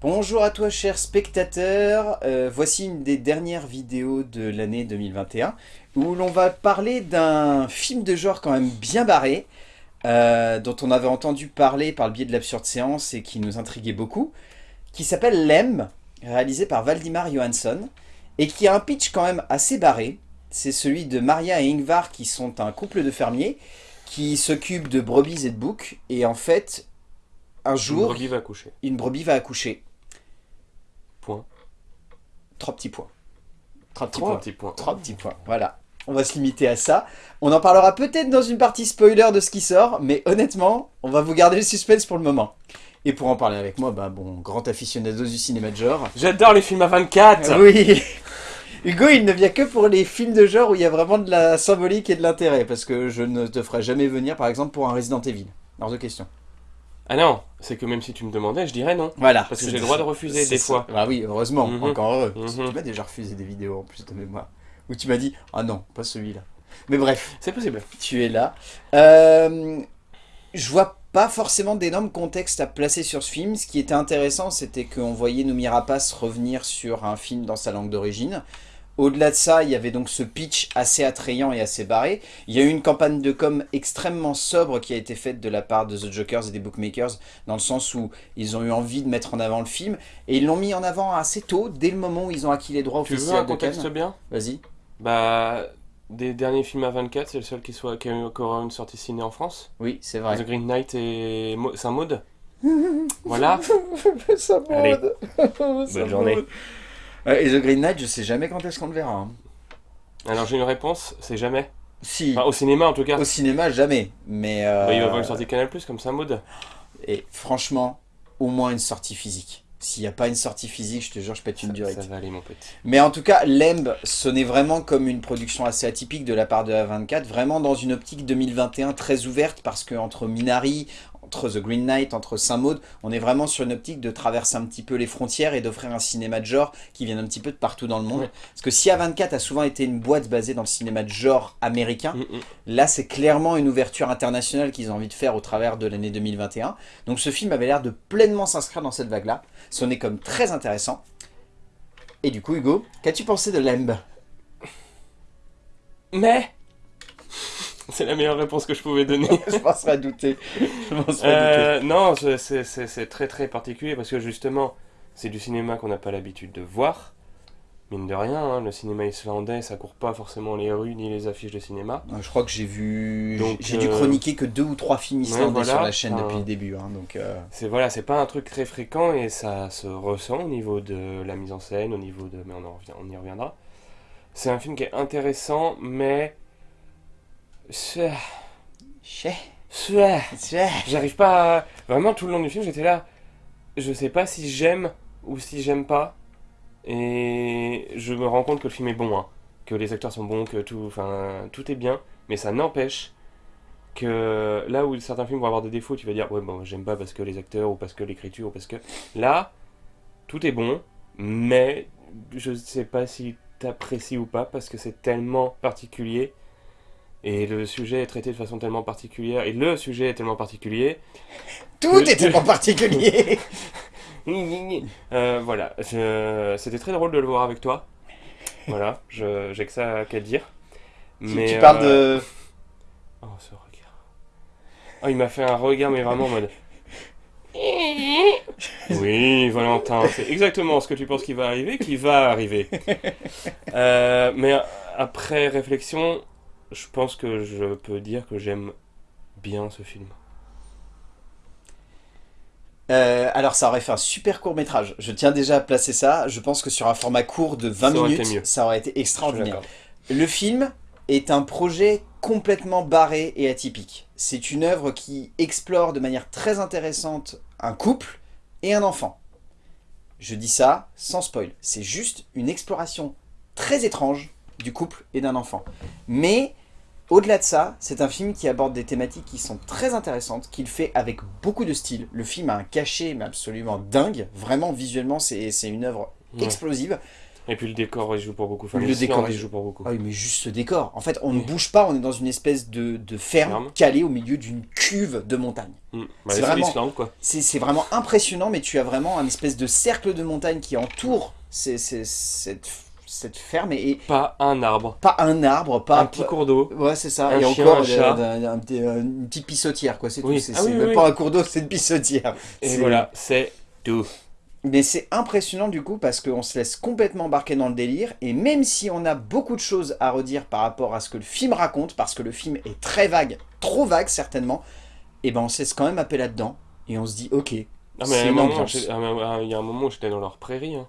Bonjour à toi chers spectateurs, Euh, voici une des dernières vidéos de l'année 2021 où l'on va parler d'un film de genre quand même bien barré euh, dont on avait entendu parler par le biais de l'absurde séance et qui nous intriguait beaucoup qui s'appelle Lem, réalisé par Valdimar Johansson et qui a un pitch quand même assez barré. C'est celui de Maria et Ingvar qui sont un couple de fermiers qui s'occupent de brebis et de boucs et en fait un Une jour brebis va coucher. une brebis va accoucher Point. Trois petits points. Trois petits points. petits points. Trois petits points. Voilà. On va se limiter à ça. On en parlera peut-être dans une partie spoiler de ce qui sort, mais honnêtement, on va vous garder le suspense pour le moment. Et pour en parler avec moi, bah bon, grand aficionado du cinéma de genre. J'adore les films à 24 Oui Hugo, il ne vient que pour les films de genre où il y a vraiment de la symbolique et de l'intérêt, parce que je ne te ferai jamais venir, par exemple, pour un Resident Evil. Hors de question. Ah non, c'est que même si tu me demandais, je dirais non. Voilà. Parce que j'ai le droit de refuser des ça. fois. Bah oui, heureusement, Mhm. encore heureux. Mhm. Tu m'as déjà refusé des vidéos en plus de mémoire. Où tu m'as dit, ah non, pas celui-là. Mais bref, C'est possible. tu es là. Euh, je vois pas forcément d'énormes contextes à placer sur ce film. Ce qui était intéressant, c'était qu'on voyait Noomi Rapace revenir sur un film dans sa langue d'origine. Au-delà de ça, il y avait donc ce pitch assez attrayant et assez barré. Il y a eu une campagne de com extrêmement sobre qui a été faite de la part de The Jokers et des bookmakers, dans le sens où ils ont eu envie de mettre en avant le film, et ils l'ont mis en avant assez tôt, dès le moment où ils ont acquis les droits Tu veux un officiels de contexte Cannes. bien? Vas-y. Bah, des derniers films à 24, c'est le seul qui, soit, qui a eu encore une sortie ciné en France. Oui, c'est vrai. The Green Knight et Saint-Maud. voilà. Ça Bonne journée. Ouais, et The Green Knight, je sais jamais quand est-ce qu'on le verra. hein. Alors j'ai une réponse, c'est jamais. Si, Enfin, au cinéma en tout cas. au cinéma, jamais. Mais euh, Bah, il va y avoir une sortie Canal Plus comme Saint-Maud. Et franchement, au moins une sortie physique. S'il n'y a pas une sortie physique, je te jure, je pète une Ça, durite. ça va aller mon petit. Mais en tout cas, Lemb sonnait vraiment comme une production assez atypique de la part de A24, vraiment dans une optique 2021 très ouverte, parce que entre Minari, entre The Green Knight, entre Saint-Maud, on est vraiment sur une optique de traverser un petit peu les frontières et d'offrir un cinéma de genre qui vient un petit peu de partout dans le monde. Ouais. Parce que si A24 a souvent été une boîte basée dans le cinéma de genre américain, Mm, mm. Là, c'est clairement une ouverture internationale qu'ils ont envie de faire au travers de l'année 2021. Donc ce film avait l'air de pleinement s'inscrire dans cette vague-là. Sonnait comme très intéressant. Et du coup, Hugo, qu'as-tu pensé de Lemb Mais C'est la meilleure réponse que je pouvais donner. Je penserais à douter. Je penserais Euh, non, c'est- très très particulier parce que justement, c'est du cinéma qu'on n'a pas l'habitude de voir. Mine de rien, hein, le cinéma islandais, ça court pas forcément les rues ni les affiches de cinéma. douter. Je crois que j'ai vu... J'ai dû euh, chroniquer que deux ou trois films islandais voilà, sur la chaîne depuis le début. hein, donc, euh, C'est voilà, c'est pas un truc très fréquent et ça se ressent au niveau de la mise en scène, au niveau de, mais on, en revient- on y reviendra. C'est un film qui est intéressant, mais c'est- chais, c'est- chais. J'arrive pas à... Vraiment, tout le long du film, j'étais là. Je sais pas si j'aime ou si j'aime pas. Et je me rends compte que le film est bon. hein. Que les acteurs sont bons, que tout, enfin, tout est bien. Mais ça n'empêche que là où certains films vont avoir des défauts, tu vas dire, ouais, bon, j'aime pas parce que les acteurs ou parce que l'écriture ou parce que. Là, tout est bon, mais je sais pas si t'apprécies ou pas parce que c'est tellement particulier. Et le sujet est traité de façon tellement particulière. Et le sujet est tellement particulier Tout est tellement particulier Euh, voilà, c'était très drôle de le voir avec toi. Voilà, je- j'ai que ça qu'à dire. Tu- Mais, Tu parles euh, de... Oh, ce regard. Oh, il m'a fait un regard, mais vraiment en mode. Oui, Valentin, c'est exactement ce que tu penses qui va arriver, qui va arriver. Euh, mais après réflexion, je pense que je peux dire que j'aime bien ce film. Euh, alors ça aurait fait un super court métrage. Je tiens déjà à placer ça. Je pense que sur un format court de 20 Ça aurait été minutes, ça aurait été extraordinaire. Le film est un projet complètement barré et atypique. C'est une œuvre qui explore de manière très intéressante un couple et un enfant. Je dis ça sans spoil. C'est juste une exploration très étrange du couple et d'un enfant. Mais au-delà de ça, c'est un film qui aborde des thématiques qui sont très intéressantes, qu'il fait avec beaucoup de style. Le film a un cachet mais absolument dingue. Vraiment, visuellement, c'est une œuvre Ouais. explosive. Et puis le décor, il joue pour beaucoup. Enfin, Le le décor, il joue pour beaucoup. Ah oui, mais juste ce décor. En fait, on ne Oui. bouge pas, on est dans une espèce de, de ferme Ferme. calée au milieu d'une cuve de montagne. Mm. Bah, C'est vraiment- c'est vraiment impressionnant, mais tu as vraiment un espèce de cercle de montagne qui entoure ces- ces- cette, cette ferme et, et Pas un arbre. pas un arbre, pas un petit cours d'eau. Ouais, c'est ça. un et chien, encore un euh, chat. d'un- un petit- euh, une petite pissotière, quoi. C'est Oui. tout. C'est Ah oui, même oui, pas un cours d'eau, c'est une pissotière. Et voilà, c'est tout. Mais c'est impressionnant du coup parce qu'on se laisse complètement embarquer dans le délire et même si on a beaucoup de choses à redire par rapport à ce que le film raconte, parce que le film est très vague, trop vague certainement, et ben on se laisse quand même appeler là-dedans et on se dit ok. Ah, mais C'est un une ambiance. à un- il y a un moment où j'étais dans leur prairie. hein.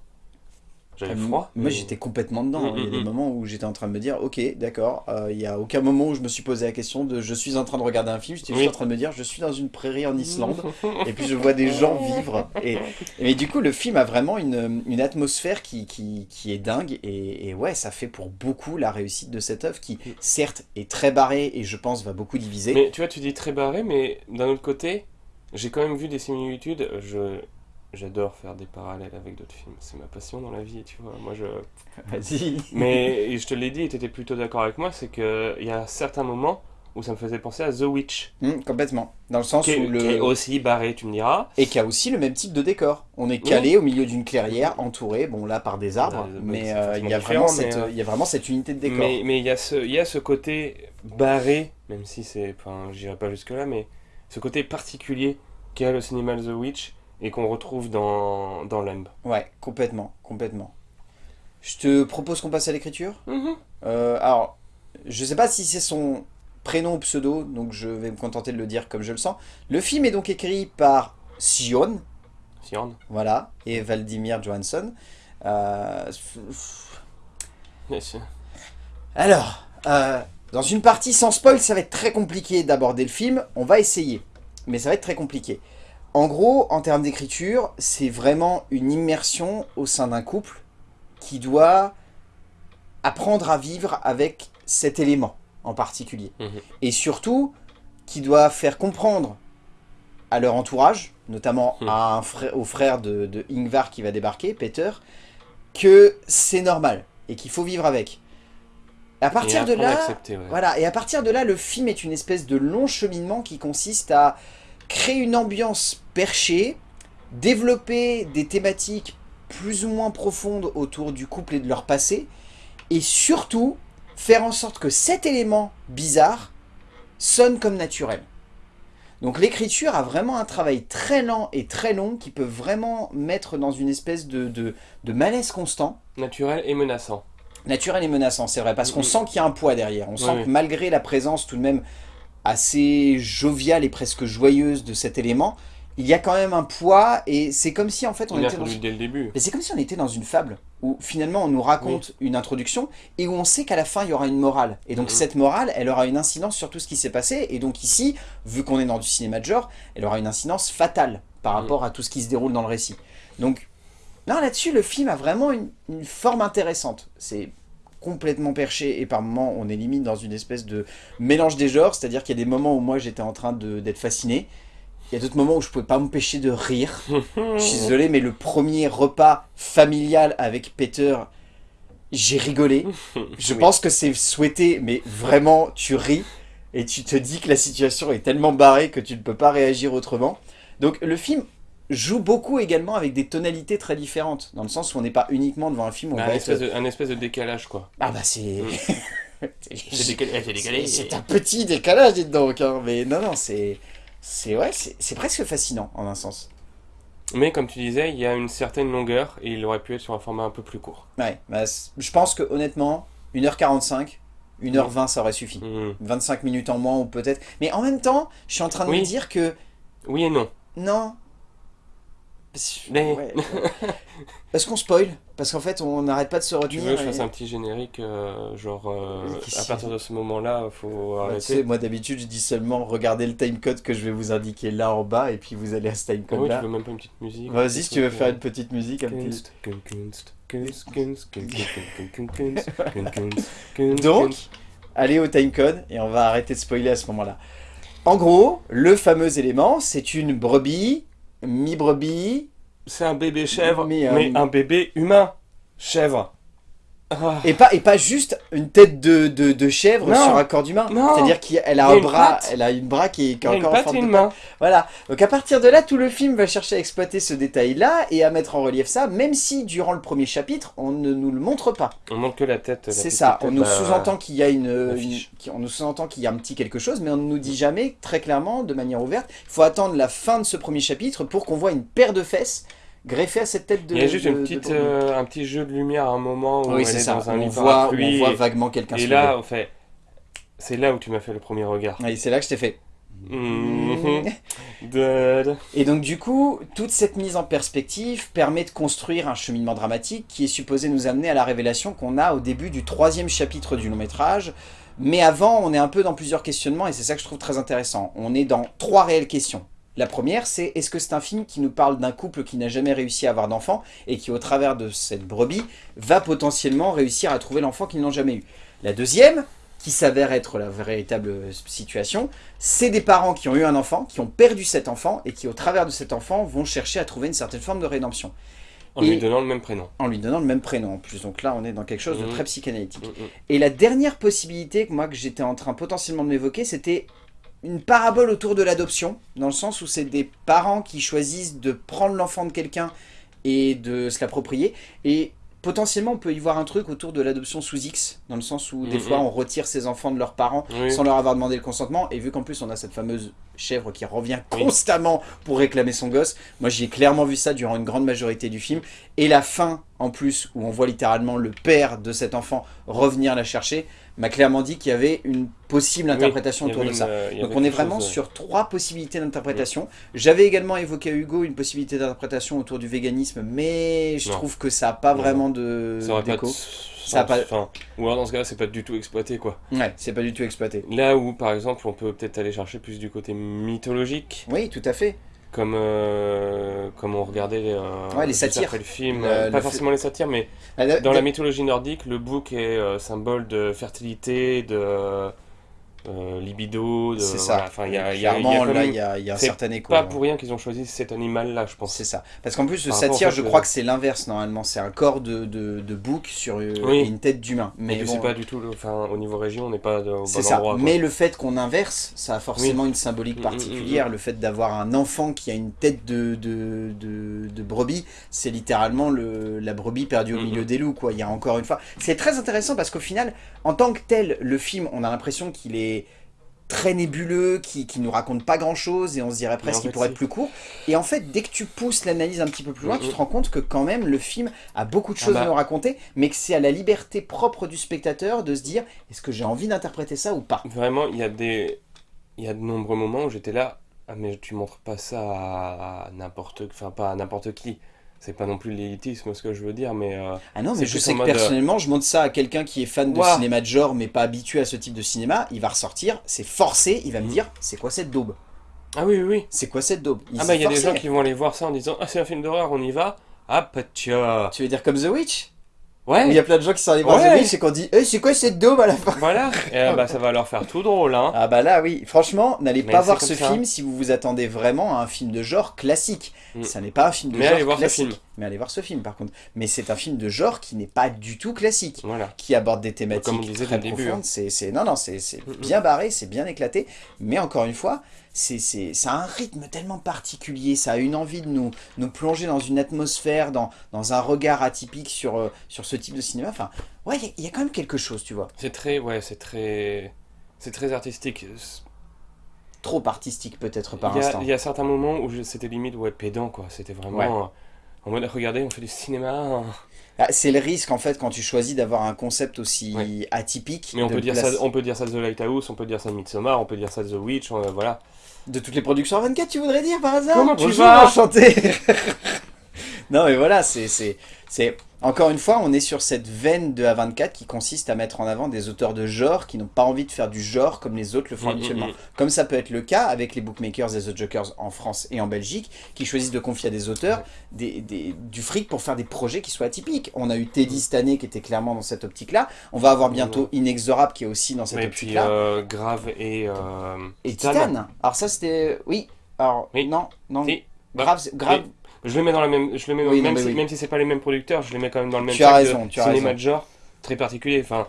J'avais froid. Moi mais- j'étais complètement dedans. Mm, Il y a mm, des mm. moments où j'étais en train de me dire ok d'accord, euh, il y a aucun moment où je me suis posé la question de je suis en train de regarder un film, j'étais Oui. juste en train de me dire je suis dans une prairie en Islande. et puis je vois des gens vivre. Et, et du coup, le film a vraiment une, une atmosphère qui, qui, qui est dingue. Et, et ouais, ça fait pour beaucoup la réussite de cette œuvre qui, certes, est très barrée et je pense va beaucoup diviser. Mais tu vois, tu dis très barré, mais d'un autre côté, j'ai quand même vu des similitudes. Je j'adore faire des parallèles avec d'autres films. C'est ma passion dans la vie, tu vois. Moi, je. Vas-y. Mais et je te l'ai dit, et tu étais plutôt d'accord avec moi, c'est que il y a certains moments où ça me faisait penser à The Witch, Hum, complètement. Dans le sens qui où le... qui est aussi barré, tu me diras. Et qui a aussi le même type de décor. On est calé au milieu d'une clairière, entouré, bon là par des arbres, Ouais, mais euh, il y, a vraiment cette, mais, euh, il y a vraiment cette unité de décor. Mais mais il y a ce il y a ce côté barré, même si c'est enfin, j'irai pas jusque là, mais ce côté particulier qu'a le cinéma The Witch et qu'on retrouve dans dans Lamb. Ouais, complètement, complètement. Je te propose qu'on passe à l'écriture Euh, alors, je sais pas si c'est son prénom ou pseudo, donc je vais me contenter de le dire comme je le sens. Le film est donc écrit par Sion, Sian. voilà, et Valdimir Johansson. Euh, Yes. alors, euh, dans une partie sans spoil, ça va être très compliqué d'aborder le film. On va essayer, mais ça va être très compliqué. En gros, en termes d'écriture, c'est vraiment une immersion au sein d'un couple qui doit apprendre à vivre avec cet élément en particulier. Mhm. Et surtout, qui doit faire comprendre à leur entourage, notamment Mhm. à un frère, au frère de, de Ingvar qui va débarquer, Peter, que c'est normal et qu'il faut vivre avec. À partir de là, accepter, ouais. voilà, et à partir de là, le film est une espèce de long cheminement qui consiste à créer une ambiance perchée, développer des thématiques plus ou moins profondes autour du couple et de leur passé, et surtout faire en sorte que cet élément bizarre sonne comme naturel. Donc l'écriture a vraiment un travail très lent et très long qui peut vraiment mettre dans une espèce de, de, de malaise constant. Naturel et menaçant. Naturel et menaçant, c'est vrai, parce qu'on sent qu'il y a un poids derrière. On sent Oui, que malgré la présence tout de même assez joviale et presque joyeuse de cet élément, il y a quand même un poids et c'est comme si en fait on était dans... dès le début. Mais c'est comme si on était dans une fable où finalement on nous raconte une introduction et où on sait qu'à la fin il y aura une morale. Et donc Mhm. cette morale, elle aura une incidence sur tout ce qui s'est passé. Et donc ici, vu qu'on est dans du cinéma de genre, elle aura une incidence fatale par Mhm. rapport à tout ce qui se déroule dans le récit. Donc là-dessus, le film a vraiment une, une forme intéressante. C'est complètement perché et par moments on est limite dans une espèce de mélange des genres, c'est-à-dire qu'il y a des moments où moi j'étais en train d'être fasciné, il y a d'autres moments où je pouvais pas m'empêcher de rire. Je suis désolé, mais le premier repas familial avec Peter, j'ai rigolé. Je Oui. pense que c'est souhaité, mais vraiment, tu ris et tu te dis que la situation est tellement barrée que tu ne peux pas réagir autrement. Donc le film joue beaucoup également avec des tonalités très différentes, dans le sens où on n'est pas uniquement devant un film où on Bah, va un, être... espèce de, un espèce de décalage, quoi. Ah bah c'est... C'est décalé. eh, c'est décalé. C'est un petit décalage, dites donc. hein. Mais non, non, c'est... C'est ouais, c'est c'est presque fascinant, en un sens. Mais comme tu disais, il y a une certaine longueur et il aurait pu être sur un format un peu plus court. Ouais, bah, je pense que honnêtement, 1h45, 1h20 ça aurait suffi. Hmm. 25 minutes en moins ou peut-être. Mais en même temps, je suis en train de Oui. me dire que Oui et non. non. Parce, Mais- ouais, ouais. Parce qu'on spoil. Parce qu'en fait, on n'arrête pas de se Tu retenir. veux que je et- fasse un petit générique, euh, genre euh, à partir de ce moment-là, faut Bah, tu sais, arrêter. moi d'habitude, je dis seulement regardez le timecode que je vais vous indiquer là en bas et puis vous allez à ce Ah timecode oui, tu là. veux même pas une petite musique Vas-y, si tu veux faire une petite musique, un. Kunst, kunst, kunst, Donc, allez au timecode et on va arrêter de spoiler à ce moment-là. En gros, le fameux élément, c'est une brebis, mi-brebis, c'est un bébé chèvre, Mais, mais, un bébé humain. Chèvre. Et pas, et pas juste une tête de, de, de chèvre Non. sur un corps d'humain. C'est-à-dire qu'elle a un bras, patte. elle a une bras qui est, qui encore en forme de main. Voilà. Donc à partir de là, tout le film va chercher à exploiter ce détail-là et à mettre en relief ça, même si durant le premier chapitre, on ne nous le montre pas. On montre que la tête. C'est ça. tête, On nous bah, sous-entend qu'il y a une, on nous sous-entend qu'il y a un petit quelque chose, mais on ne nous dit jamais très clairement, de manière ouverte. Il faut attendre la fin de ce premier chapitre pour qu'on voit une paire de fesses greffée à cette tête de. Il y a juste de- une petite, euh, un petit jeu de lumière à un moment où oui, elle c'est est ça. dans un On voit, on voit et- vaguement quelqu'un Et là, en fait, c'est là où tu m'as fait le premier regard. Oui, c'est là que je t'ai fait. Dad. Et donc du coup, toute cette mise en perspective permet de construire un cheminement dramatique qui est supposé nous amener à la révélation qu'on a au début du troisième chapitre du long métrage. Mais avant, on est un peu dans plusieurs questionnements et c'est ça que je trouve très intéressant. On est dans trois réelles questions. La première, c'est est-ce que c'est un film qui nous parle d'un couple qui n'a jamais réussi à avoir d'enfant et qui, au travers de cette brebis, va potentiellement réussir à trouver l'enfant qu'ils n'ont jamais eu? La deuxième, qui s'avère être la véritable situation, c'est des parents qui ont eu un enfant, qui ont perdu cet enfant, et qui au travers de cet enfant vont chercher à trouver une certaine forme de rédemption, En Et- lui donnant le même prénom. en lui donnant le même prénom en plus. Donc là, on est dans quelque chose de Mhm. très psychanalytique. Mhm. Et la dernière possibilité que moi que j'étais en train potentiellement de m'évoquer, c'était une parabole autour de l'adoption, dans le sens où c'est des parents qui choisissent de prendre l'enfant de quelqu'un et de se l'approprier, et potentiellement on peut y voir un truc autour de l'adoption sous X, dans le sens où des Mhm. fois on retire ses enfants de leurs parents Oui. sans leur avoir demandé le consentement, et vu qu'en plus on a cette fameuse chèvre qui revient Oui. constamment pour réclamer son gosse, moi j'ai clairement vu ça durant une grande majorité du film, et la fin en plus, où on voit littéralement le père de cet enfant revenir la chercher, m'a clairement dit qu'il y avait une possible interprétation autour de une, ça. euh, Donc on est vraiment chose, sur trois possibilités d'interprétation. J'avais également évoqué à Hugo une possibilité d'interprétation autour du véganisme, mais je Non. trouve que ça n'a pas Non. vraiment de Ça pas de pas- Enfin, ou alors dans ce cas-là, c'est pas du tout exploité quoi. Ouais, c'est pas du tout exploité. Là où par exemple, on peut peut-être aller chercher plus du côté mythologique, Oui, tout à fait. Comme euh, comme on regardait euh, Ouais, les satires. après le film, euh, pas forcément les satires, mais Ah, dans la mythologie nordique, le bouc est euh, symbole de fertilité, de euh, libido, C'est voilà. ça. Enfin, il y a là, il y a, y a un certain écho. pas hein. pour rien qu'ils ont choisi cet animal-là, je pense. C'est ça. Parce qu'en plus, le satire, je crois que c'est l'inverse normalement. C'est un corps de, de, de bouc sur euh, Oui. une tête d'humain. Mais bon, c'est pas du tout, le- enfin, au niveau région, on n'est pas au C'est bon ça. endroit. Mais le fait qu'on inverse, ça a forcément une symbolique Mm, mm, particulière. Le fait d'avoir un enfant qui a une tête de, de, de, de brebis, c'est littéralement le, la brebis perdue au Mm, milieu mm. des loups. Quoi. Il y a encore une fois. C'est très intéressant parce qu'au final, en tant que tel, le film, on a l'impression qu'il est très nébuleux, qui, qui nous raconte pas grand chose et on se dirait presque qu'il pourrait être plus court. Et en fait, dès que tu pousses l'analyse un petit peu plus loin, Mm, tu mm. te rends compte que quand même le film a beaucoup de Ah choses à bah. nous raconter, mais que c'est à la liberté propre du spectateur de se dire est-ce que j'ai envie d'interpréter ça ou pas? Vraiment, il y a des, il y a de nombreux moments où j'étais là, ah mais tu montres pas ça à, à n'importe, enfin pas à n'importe qui. C'est pas non plus l'élitisme ce que je veux dire, mais euh, Ah non, mais je sais que mode, euh, personnellement, je montre ça à quelqu'un qui est fan de cinéma de genre, mais pas habitué à ce type de cinéma, il va ressortir, c'est forcé, il va me Mhm. dire, c'est quoi cette daube? Ah oui oui. oui. C'est quoi cette daube? Ah bah il y a des gens qui vont aller voir ça en disant ah c'est un film d'horreur, on y va? Ah patia. Tu veux dire comme The Witch? Où Il y Ouais. a plein de gens qui sont allés voir Ouais. The et qui ont dit, eh, c'est quoi cette daube à la fin? Voilà. Et euh, bah ça va leur faire tout drôle hein. Ah bah là oui, franchement, n'allez pas voir ce ça. film si vous vous attendez vraiment à un film de genre classique. Mm. Ça n'est pas un film de Mais genre allez voir ce film. Mais allez voir ce film par contre. Mais c'est un film de genre qui n'est pas du tout classique. Voilà. qui aborde des thématiques Comme on disait très début, profondes. C'est, c'est- non, non, c'est, c'est Mm, mm. bien barré, c'est bien éclaté. Mais encore une fois, c'est, c'est, ça a un rythme tellement particulier. Ça a une envie de nous, nous plonger dans une atmosphère, dans, dans un regard atypique sur, euh, sur ce type de cinéma. Enfin, ouais, il y a- il y, a quand même quelque chose, tu vois. C'est très ouais c'est très c'est très artistique. Trop artistique peut-être par instant. il y a certains moments où c'était limite ouais pédant quoi. C'était vraiment Ouais. En mode regardez on fait du cinéma. hein. Ah, c'est le risque en fait quand tu choisis d'avoir un concept aussi Ouais. atypique. Mais on peut, dire place- ça, on peut dire ça de The Lighthouse, on peut dire ça de Midsommar, on peut dire ça de The Witch, euh, voilà. De toutes les productions 24, tu voudrais dire par hasard? Comment tu vas? enchanté Non mais voilà, c'est... c'est- c'est- Encore une fois, on est sur cette veine de A24 qui consiste à mettre en avant des auteurs de genre qui n'ont pas envie de faire du genre comme les autres le font Mm, habituellement. mm, mm. Comme ça peut être le cas avec les bookmakers et The Jokers en France et en Belgique, qui choisissent de confier à des auteurs des, des- du fric pour faire des projets qui soient atypiques. On a eu Teddy cette année qui était clairement dans cette optique-là. On va avoir bientôt Inexorable qui est aussi dans cette Et puis optique-là. euh, Grave et, euh, et Titan. Titan. Alors ça c'était... Oui. Alors Oui. non, non. Si. Bah, grave, c'est- grave. Je le mets dans la même, je le mets dans- Oui, non, même, si, oui. même si c'est pas les mêmes producteurs, je les mets quand même dans le même Tu as raison, de tu as cinéma raison. de genre. très particulier. Enfin,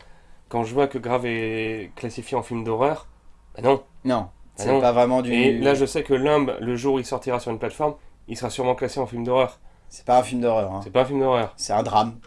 quand je vois que Grave est classifié en film d'horreur, bah non. Non, Ah c'est pas vraiment du... Et là, je sais que Limbe, le jour où il sortira sur une plateforme, il sera sûrement classé en film d'horreur. C'est pas un film d'horreur, hein. C'est pas un film d'horreur. c'est un drame.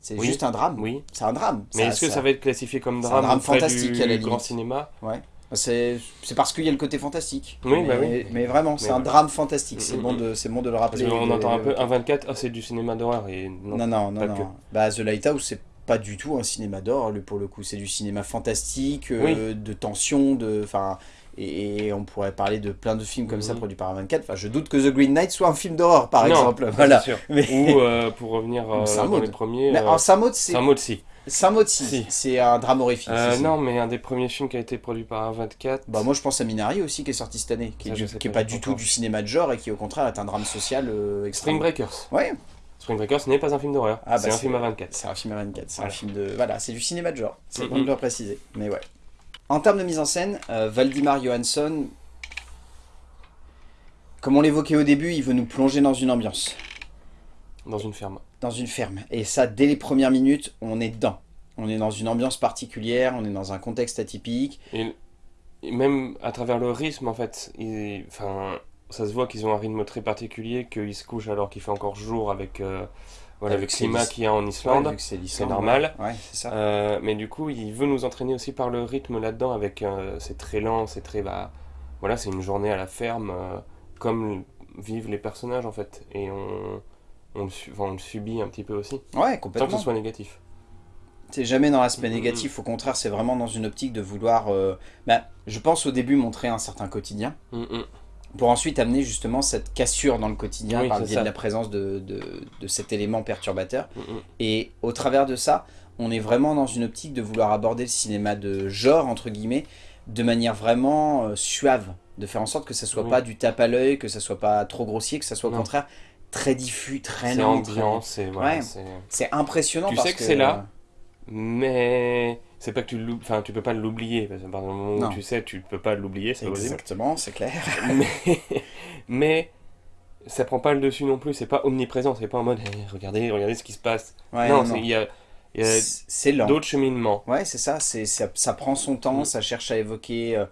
C'est Oui. juste un drame. Oui. C'est un drame. Mais est-ce que ça... va être classifié comme c'est un drame, drame fantastique, du à la grand cinéma? C'est c'est parce qu'il y a le côté fantastique. Oui, mais, bah oui. mais vraiment, c'est un drame fantastique. C'est Mm, bon, mm, de, c'est bon de le rappeler. de- entend un peu de- 1.24, ah c'est du cinéma d'horreur. Et non. Non, non, non, non. que. Bah, The Lighthouse, c'est pas du tout un cinéma d'horreur, pour le coup. C'est du cinéma fantastique, euh, de tension, de. Enfin. Et, et on pourrait parler de plein de films comme ça produits par 24. Enfin, je doute que The Green Knight soit un film d'horreur, par Non, exemple. Voilà. sûr. Mais, Ou euh, pour revenir euh, dans les premiers, mais euh, Saint-Maud, c'est de si. Saint-Maud, si. C'est un drame horrifique. Euh, non, mais un des premiers films qui a été produit par 24. Bah moi je pense à Minari aussi qui est sorti cette année, qui est, du- qui pas, du tout du cinéma de genre et qui au contraire est un drame social euh, extrême. Spring Breakers. Ouais, Spring Breakers n'est pas un film d'horreur. Ah, bah, c'est un film à 24. c'est un film à 24, c'est un Voilà. film de... Voilà, c'est du cinéma de genre, c'est bon Mhm. de le préciser, mais ouais. En termes de mise en scène, euh, Valdimar Johansson, comme on l'évoquait au début, il veut nous plonger dans une ambiance, Dans une ferme. Dans une ferme. Et ça, dès les premières minutes, on est dedans. On est dans une ambiance particulière, on est dans un contexte atypique. Et, et même à travers le rythme, en fait, enfin, ça se voit qu'ils ont un rythme très particulier, qu'ils se couchent alors qu'il fait encore jour avec, euh, voilà, le climat qu'il y a en Islande. Ouais, c'est normal. Ouais, c'est ça. Euh, mais du coup, il veut nous entraîner aussi par le rythme là-dedans, avec euh, c'est très lent, c'est très bah, voilà, c'est une journée à la ferme, euh, comme vivent les personnages en fait, et on on le, su- enfin, on le subit un petit peu aussi, Ouais, sans que complètement. ce soit négatif. C'est jamais dans l'aspect Mhm. négatif, au contraire, c'est vraiment dans une optique de vouloir, euh, bah, je pense au début montrer un certain quotidien, Mm, mm. pour ensuite amener justement cette cassure dans le quotidien Oui, par le biais de la présence de, de, de cet élément perturbateur. Mm, mm. Et au travers de ça, on est vraiment dans une optique de vouloir aborder le cinéma de genre, entre guillemets, de manière vraiment euh, suave, de faire en sorte que ça soit Oui. pas du tape à l'œil, que ça soit pas trop grossier, que ça soit au contraire très diffus, très lent. ambiant, c'est voilà, Ouais. c'est- impressionnant Tu parce sais que c'est là, mais c'est pas que tu enfin tu peux pas l'oublier, parce que par le moment Non. où tu sais, tu peux pas l'oublier, c'est. Exactement, c'est clair. mais, mais ça prend pas le dessus non plus, c'est pas omniprésent, c'est pas en mode Eh, regardez, regardez ce qui se passe. Ouais, non, il y a C'est c'est lent. d'autres cheminements. Ouais, c'est ça, c'est ça, ça prend son temps, Mm. ça cherche à évoquer euh,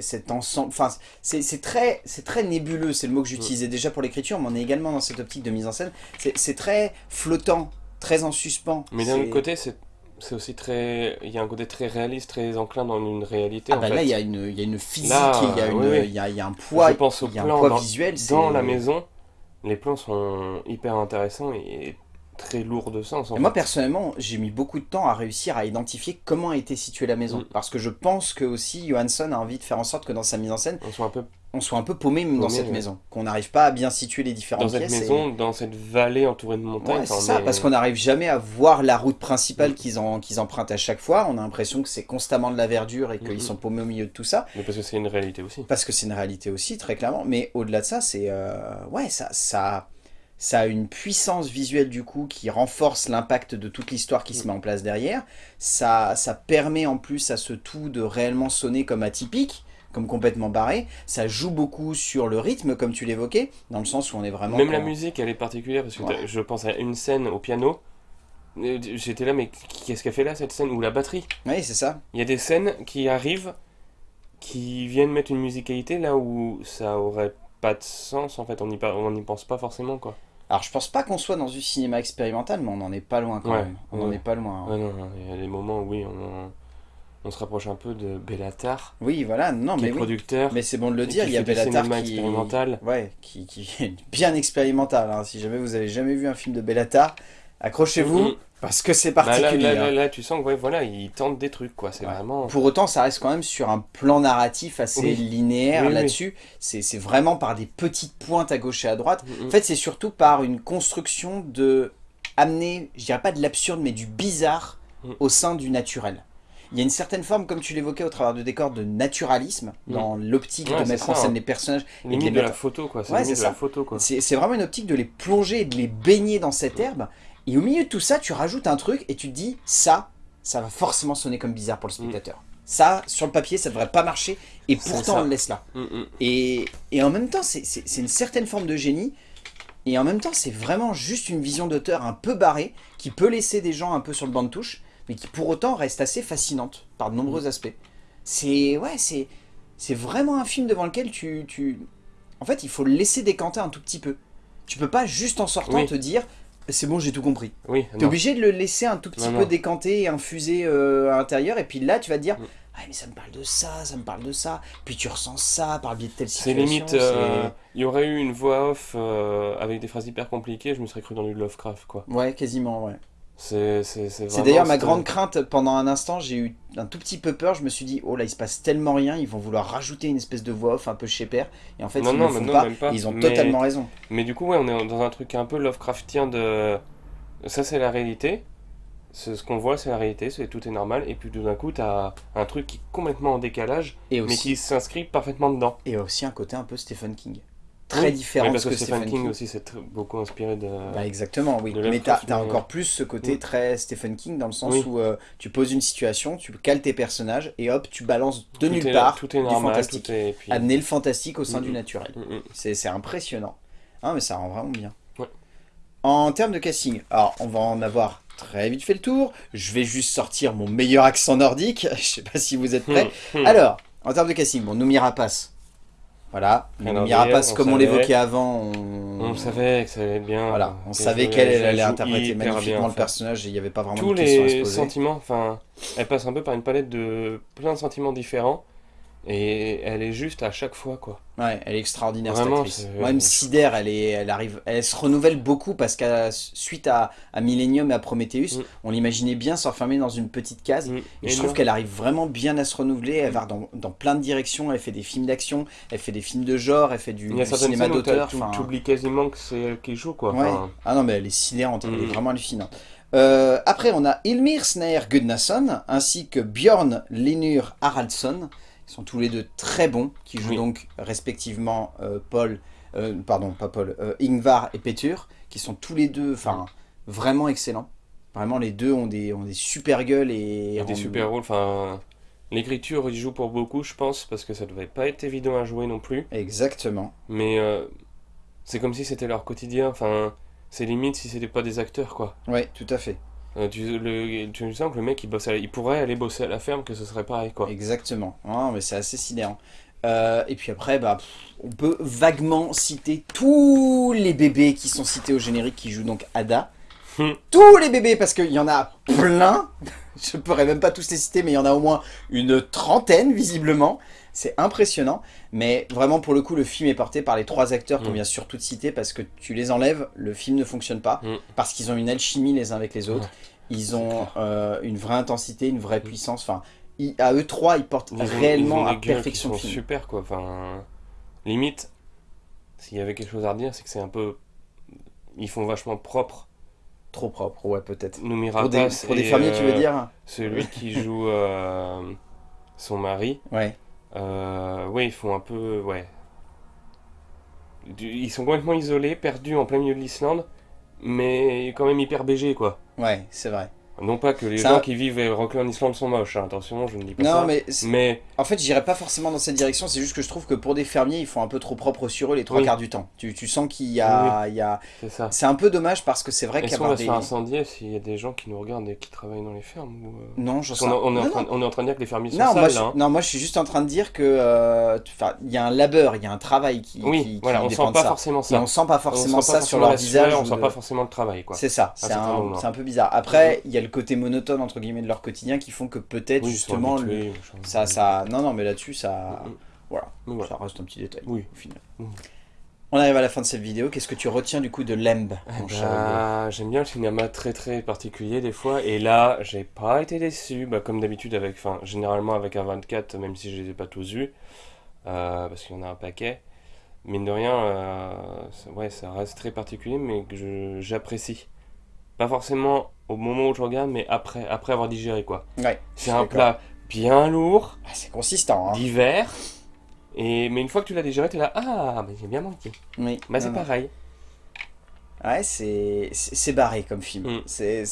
cet ensemble. Enfin, c'est très, c'est très nébuleux, c'est le Mm. mot que j'utilisais déjà pour l'écriture, mais on est également dans cette optique de mise en scène. C'est très flottant, très en suspens. Mais d'un autre côté, c'est c'est aussi très. Il y a un côté très réaliste, très enclin dans une réalité. ah en bah fait. là, il y, a une- il y a une physique, Là, il y, a une- oui, oui. il y a, il y a un poids, Je pense au il y a un plan poids dans- visuel. Dans la maison, les plans sont hyper intéressants et très lourds de sens. En moi fait. personnellement, j'ai mis beaucoup de temps à réussir à identifier comment a été située la maison. Mm. Parce que je pense que aussi Johansson a envie de faire en sorte que dans sa mise en scène, On soit un peu on soit un peu paumé dans cette ouais. maison. Qu'on n'arrive pas à bien situer les différentes dans cette pièces. et- maison, dans cette vallée entourée de montagnes. Ouais, c'est ça, parce qu'on n'arrive jamais à voir la route principale Mm. qu'ils en- qu'ils empruntent à chaque fois. On a l'impression que c'est constamment de la verdure et qu'ils Mm, sont paumés au milieu de tout ça. Mais parce que c'est une réalité aussi. Parce que c'est une réalité aussi, très clairement. Mais au-delà de ça, c'est. euh, ouais, ça, ça, ça a une puissance visuelle du coup qui renforce l'impact de toute l'histoire qui se met en place derrière. Ça, ça permet en plus à ce tout de réellement sonner comme atypique, comme complètement barré. Ça joue beaucoup sur le rythme, comme tu l'évoquais, dans le sens où on est vraiment. Même la musique, elle est particulière parce que Ouais. je pense à une scène au piano. J'étais là, mais qu'est-ce qu'elle fait là cette scène? Ou la batterie Oui, c'est ça. Il y a des scènes qui arrivent qui viennent mettre une musicalité là où ça aurait pas de sens en fait, on n'y pense pas forcément quoi. Alors je pense pas qu'on soit dans du cinéma expérimental, mais on n'en est pas loin quand Ouais, même. On ouais. n'en est pas loin. hein. Ouais, non, non, il y a des moments où oui, on, on se rapproche un peu de Bellatar, Oui, voilà, non, qui mais est oui. producteur, Mais c'est bon de le dire, il y a Bellatar qui... expérimental. Ouais, qui, qui est bien expérimental. hein. Si jamais vous avez jamais vu un film de Bellatar, accrochez-vous, Mhm. Parce que c'est Bah, là, particulier. là, là, hein. là, tu sens que ouais, voilà, il tente des trucs quoi, c'est Ouais. vraiment... Pour autant, ça reste quand même sur un plan narratif assez Oui. linéaire Oui, là-dessus. C'est c'est vraiment par des petites pointes à gauche et à droite. Mhm. En fait, c'est surtout par une construction de amener, je dirais pas de l'absurde, mais du bizarre Mm. au sein du naturel. Il y a une certaine forme, comme tu l'évoquais au travers de décors, de naturalisme Mm. dans l'optique Ouais, de mettre ça, en scène hein. les personnages. Les de la mettre- photo quoi, c'est Ouais, limite c'est de la ça. photo quoi. C'est c'est vraiment une optique de les plonger et de les baigner dans cette herbe. Et au milieu de tout ça, tu rajoutes un truc et tu te dis, ça, ça va forcément sonner comme bizarre pour le spectateur. Ça, sur le papier, ça devrait pas marcher. Et pourtant, on le laisse là. Mm, mm. Et, et en même temps, c'est- une certaine forme de génie. Et en même temps, c'est vraiment juste une vision d'auteur un peu barrée qui peut laisser des gens un peu sur le banc de touche. mais qui pour autant reste assez fascinante par de nombreux aspects. C'est ouais, c'est c'est vraiment un film devant lequel tu, tu... En fait, il faut le laisser décanter un tout petit peu. Tu peux pas juste en sortant Oui. te dire c'est bon, j'ai tout compris. Oui, T'es obligé de le laisser un tout petit Non, peu non. décanter et infuser euh, à l'intérieur, et puis là tu vas te dire Mm. ah mais ça me parle de ça, ça me parle de ça, puis tu ressens ça par le biais de telle C'est situation. limite, euh, il y aurait eu une voix off euh, avec des phrases hyper compliquées, je me serais cru dans du Lovecraft, quoi. c'est- Ouais, quasiment, ouais. C'est d'ailleurs ma grande crainte, pendant un instant j'ai eu un tout petit peu peur, je me suis dit oh là il se passe tellement rien, ils vont vouloir rajouter une espèce de voix off un peu chez père, et en fait Non, ils non, ne le mais font non, pas, même pas. et ils ont Mais- totalement raison. Mais du coup, ouais, on est dans un truc un peu Lovecraftien de... Ça, c'est la réalité. Ce qu'on voit, c'est la réalité, c'est tout est normal. Et puis tout d'un coup, t'as un truc qui est complètement en décalage, Et mais qui s'inscrit parfaitement dedans. et aussi un côté un peu Stephen King. Très Oui, différent Oui, parce ce que que Stephen Stephen King, King. aussi, c'est tr- beaucoup inspiré de... Bah exactement, oui. de Mais t'as as encore plus ce côté très Stephen King dans le sens Oui. où euh, tu poses une situation, tu cales tes personnages et hop, tu balances de tout nulle est, part Tout est du fantastique. tout est... et puis- Amener le fantastique au sein du naturel. C'est c'est impressionnant. Ah, mais ça rend vraiment bien. Ouais. En termes de casting, alors on va en avoir très vite fait le tour. Je vais juste sortir mon meilleur accent nordique. Je sais pas si vous êtes prêts. Hmm. Alors, en termes de casting, bon, Noumi Rapace. Voilà. Alors, Noumi Rapace, on comme on l'évoquait avant, on... On savait que ça allait être bien. Voilà, on qu'elle savait qu'elle elle elle allait interpréter magnifiquement bien, le personnage et il n'y avait pas vraiment Tous de questions à se les sentiments, enfin, elle passe un peu par une palette de plein de sentiments différents. Et elle est juste à chaque fois, quoi. Ouais, elle est extraordinaire cette Vraiment, actrice. c'est- Moi, elle me sidère, elle, est, elle, arrive, elle se renouvelle beaucoup parce qu'à suite à, à Millennium et à Prometheus, Mm. on l'imaginait bien s'enfermer dans une petite case. Mm. Et je trouve qu'elle arrive vraiment bien à se renouveler, elle va dans, dans plein de directions, elle fait des films d'action, elle fait des films de genre, elle fait du, du cinéma d'auteur. tu enfin, oublies quasiment que c'est elle qui joue, quoi. Ouais. Enfin, Ah non, mais elle est sidérante, elle est Mm. vraiment hallucinante. Euh, après, on a Ilmir Snær Gudnason ainsi que Björn Linur Haraldsson. Ils sont tous les deux très bons, qui jouent Oui. donc respectivement euh, Paul, euh, pardon, pas Paul, euh, Ingvar et Petur, qui sont tous les deux, enfin, vraiment excellents. Vraiment, les deux ont des, ont des super gueules et, a des super rôles, enfin... L'écriture, il joue pour beaucoup, je pense, parce que ça devait pas être évident à jouer non plus. Exactement. Mais euh, c'est comme si c'était leur quotidien, enfin... C'est limite si c'était pas des acteurs, quoi. Ouais, tout à fait. Euh, tu, le, tu sens que le mec, il, bosse à la- il pourrait aller bosser à la ferme, que ce serait pareil, quoi. Exactement. Ah, mais c'est assez sidérant. Euh, et puis après, bah, on peut vaguement citer tous les bébés qui sont cités au générique qui jouent donc Ada. Hmm. tous les bébés, parce qu'il y en a plein. Je pourrais même pas tous les citer, mais il y en a au moins une trentaine, visiblement. C'est impressionnant. Mais vraiment, pour le coup, le film est porté par les trois acteurs qu'on Hmm. vient surtout de citer, parce que tu les enlèves, le film ne fonctionne pas. Hmm. Parce qu'ils ont une alchimie les uns avec les autres. Ils ont euh, une vraie intensité, une vraie puissance. Enfin, ils- à eux trois, ils portent Ils ont- réellement ils ont à perfection le film. super quoi. Enfin, limite, s'il y avait quelque chose à redire, c'est que c'est un peu. Ils font vachement propre. Trop propre, ouais, peut-être. Pour des, pour des et, fermiers, tu veux euh, dire Celui qui joue euh, son mari. Ouais. Euh, ouais, ils font un peu. Ouais. Ils sont complètement isolés, perdus en plein milieu de l'Islande, mais quand même hyper BG quoi. Ouais, c'est vrai. Non pas que les Ça- gens qui vivent et rockent en Islande sont moches, hein, attention, je ne dis pas Non, ça. mais Mais en fait, j'irais pas forcément dans cette direction. C'est juste que je trouve que pour des fermiers, ils font un peu trop propre sur eux les trois Oui. quarts du temps. Tu, tu sens qu'il y a, y a... c'est ça. C'est un peu dommage parce que c'est vrai Est-ce qu'on qu'avoir va des... se incendier s'il y a des gens qui nous regardent et qui travaillent dans les fermes ou, euh, Non, j'en sais est- on, est en non, train, non. on est en train de dire que les fermiers sont Non, sales, moi, je, là, hein. non, moi je suis juste en train de dire que euh, il y a un labeur, il y a un travail qui, Oui, qui, qui voilà, on dépend sent pas ça. forcément Et ça. on sent pas On forcément ça sur leur visage. on sent pas forcément le travail, quoi. C'est ça, c'est un peu bizarre. Après, il y a le côté monotone entre guillemets de leur quotidien qui font que peut-être Oui, justement habitués, ça, ça, non, non, mais là-dessus ça, Mm, mm. voilà, ça reste un petit détail Oui. au final. Mm. On arrive à la fin de cette vidéo. Qu'est-ce que tu retiens du coup de Lemb, Eh ben, J'aime bien le cinéma très très particulier des fois, et là j'ai pas été déçu, bah, comme d'habitude avec, enfin généralement avec un 24, même si je les ai pas tous vus, euh, parce qu'il y en a un paquet. Mine de rien, euh, ça- ouais, ça reste très particulier, mais que j'apprécie. Pas forcément au moment où je regarde, mais après, après avoir digéré quoi. Ouais, C'est un plat bien lourd, Ah, c'est consistant, hein. d'hiver, et mais une fois que tu l'as digéré, t'es là, ah, mais j'ai bien manqué. Oui. Bah c'est pareil. Ouais, c'est barré comme film. Mm. C'est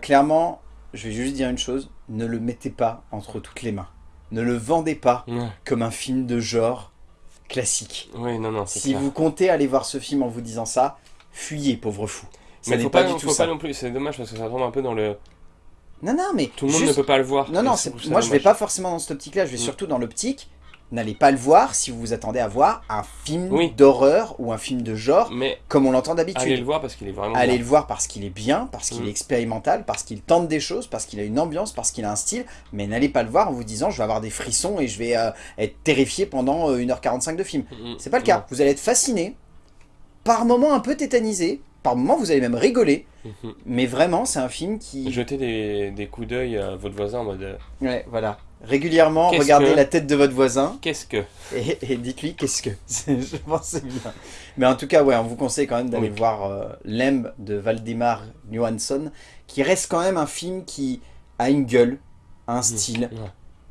clairement, je vais juste dire une chose ne le mettez pas entre toutes les mains. Ne le vendez pas comme un film de genre classique. Oui, non, non, Si clair. vous comptez aller voir ce film en vous disant ça, fuyez, pauvre fou. Ça Mais faut pas, pas, du faut tout pas ça. non plus, c'est dommage parce que ça tombe un peu dans le. Non, non, mais Tout le monde juste- ne peut pas le voir. Non, non, moi je vais pas forcément dans cette optique-là, je vais Mm. surtout dans l'optique. N'allez pas le voir si vous vous attendez à voir un film Oui. d'horreur ou un film de genre Mais comme on l'entend allez d'habitude. le voir parce qu'il est vraiment Allez bien. le voir parce qu'il est bien, parce qu'il Mm. est expérimental, parce qu'il tente des choses, parce qu'il a une ambiance, parce qu'il a un style, mais n'allez pas le voir en vous disant je vais avoir des frissons et je vais euh, être terrifié pendant euh, 1h45 de film. Mm, C'est pas le cas. Vous allez être fasciné, par moments un peu tétanisé, par moments vous allez même rigoler, Mhm. mais vraiment c'est un film qui... Jetez des, des coups d'œil à votre voisin en mode euh, Ouais, voilà. Régulièrement, regardez que- la tête de votre voisin Qu'est-ce que et, et dites-lui qu'est-ce que. Je pense que c'est bien. Mais en tout cas, ouais, on vous conseille quand même d'aller Oui. voir euh, Lemb de Valdemar Johansson, qui reste quand même un film qui a une gueule, un style, Ouais.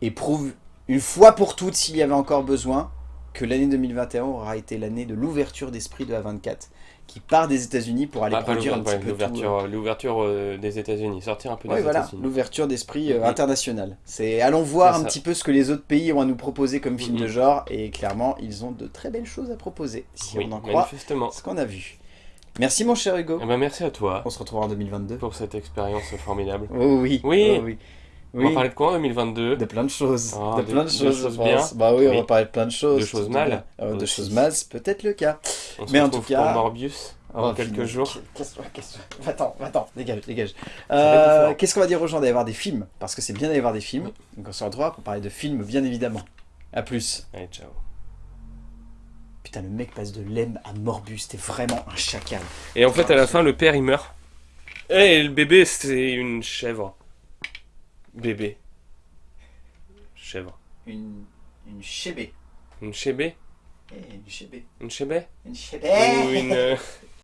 et prouve une fois pour toutes, s'il y avait encore besoin, que l'année 2021 aura été l'année de l'ouverture d'esprit de A24, qui part des États-Unis pour aller Ah, produire un petit ouais, peu l'ouverture l'ouverture euh, des États-Unis. Sortir un peu Oui, des voilà, États-Unis. l'ouverture d'esprit euh, Mhm. international. C'est allons voir un petit peu ce que les autres pays ont à nous proposer comme film de genre, et clairement, ils ont de très belles choses à proposer, si Oui, on en croit ce qu'on a vu. Merci mon cher Hugo. Eh ben, merci à toi On se retrouvera en 2022. pour cette expérience formidable. Oh oui. Oui. oh oui. On va Oui. parler de quoi en 2022 De plein de choses. Ah, de de- plein de de choses, choses je pense. bien. Bah oui, on Oui. va parler de plein de choses. De choses mal. Euh, de choses mal, c'est peut-être le cas. On se Mais en retrouve tout cas- pour Morbius dans Oh, quelques jours. Qu'est-ce Attends, attends, dégage, dégage. va Euh. Qu'est-ce qu'on va dire aux gens d'aller voir des films? Parce que c'est bien d'aller voir des films. Donc on se retrouvera pour parler de films, bien évidemment. A plus. Allez, ciao. Putain, le mec passe de Lem à Morbus, t'es vraiment un chacal. Et en fait, à la fin, le père il meurt. Et le bébé, c'est une chèvre. Bébé. Chèvre. Une, une chébé. Une chébé? Eh, une chébé. Une chébé? Une chébé. Ou une. euh,